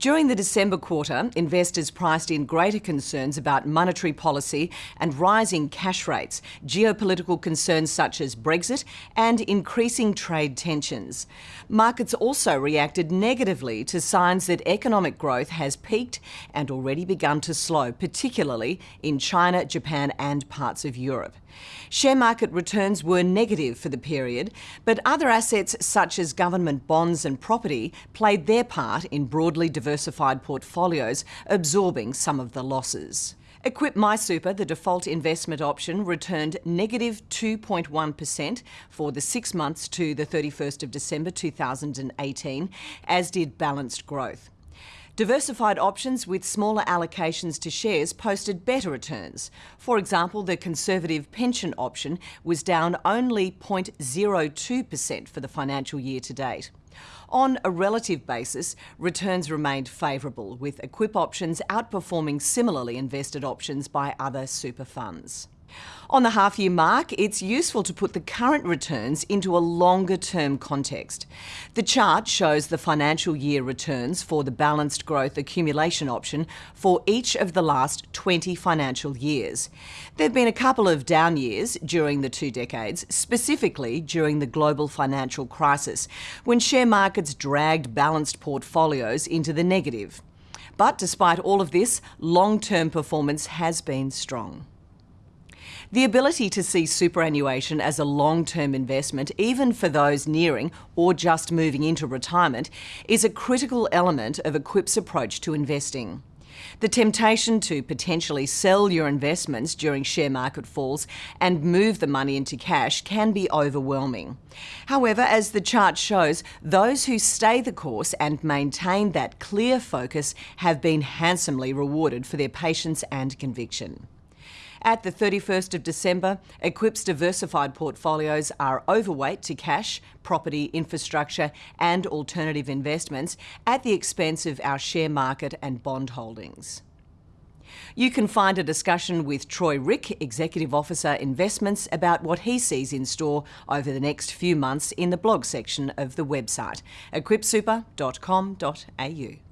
During the December quarter, investors priced in greater concerns about monetary policy and rising cash rates, geopolitical concerns such as Brexit, and increasing trade tensions. Markets also reacted negatively to signs that economic growth has peaked and already begun to slow, particularly in China, Japan, and parts of Europe. Share market returns were negative for the period, but other assets such as government bonds and property played their part in broadly diversified portfolios, absorbing some of the losses. Equip MySuper, the default investment option, returned negative 2.1 for the six months to the 31st of December 2018, as did balanced growth. Diversified options with smaller allocations to shares posted better returns. For example, the conservative pension option was down only 0.02% for the financial year to date. On a relative basis, returns remained favourable, with Equip options outperforming similarly invested options by other super funds. On the half year mark, it's useful to put the current returns into a longer term context. The chart shows the financial year returns for the balanced growth accumulation option for each of the last 20 financial years. There have been a couple of down years during the two decades, specifically during the global financial crisis, when share markets dragged balanced portfolios into the negative. But despite all of this, long term performance has been strong. The ability to see superannuation as a long-term investment, even for those nearing or just moving into retirement, is a critical element of Equip's approach to investing. The temptation to potentially sell your investments during share market falls and move the money into cash can be overwhelming. However, as the chart shows, those who stay the course and maintain that clear focus have been handsomely rewarded for their patience and conviction. At the 31st of December, Equip's diversified portfolios are overweight to cash, property, infrastructure and alternative investments at the expense of our share market and bond holdings. You can find a discussion with Troy Rieck, Executive Officer Investments, about what he sees in store over the next few months in the blog section of the website, equipsuper.com.au.